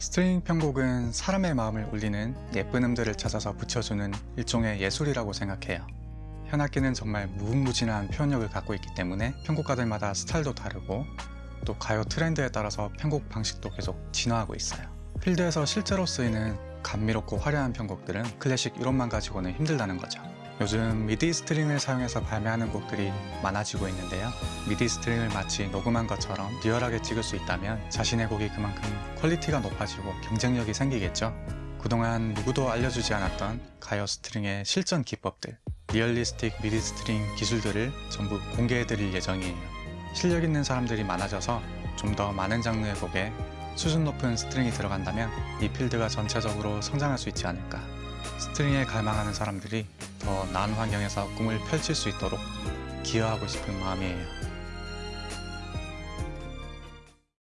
string 편곡은 사람의 마음을 울리는 예쁜 음들을 찾아서 붙여주는 일종의 예술이라고 생각해요. 현악기는 정말 무궁무진한 표현력을 갖고 있기 때문에 편곡가들마다 스타일도 다르고 또 가요 트렌드에 따라서 편곡 방식도 계속 진화하고 있어요. 필드에서 실제로 쓰이는 감미롭고 화려한 편곡들은 클래식 이론만 가지고는 힘들다는 거죠. 요즘 MIDI string을 사용해서 발매하는 곡들이 많아지고 있는데요. MIDI string을 마치 녹음한 것처럼 리얼하게 찍을 수 있다면 자신의 곡이 그만큼 quality가 높아지고 경쟁력이 생기겠죠. 그동안 누구도 알려주지 않았던 가요 string의 실전 기법들, realistic MIDI string 기술들을 전부 공개해드릴 예정이에요. 실력 있는 사람들이 많아져서 좀 더 많은 장르의 곡에 수준 높은 string이 들어간다면 이 필드가 전체적으로 성장할 수 있지 않을까. string에 갈망하는 사람들이 더 나은 환경에서 꿈을 펼칠 수 있도록 기여하고 싶은 마음이에요.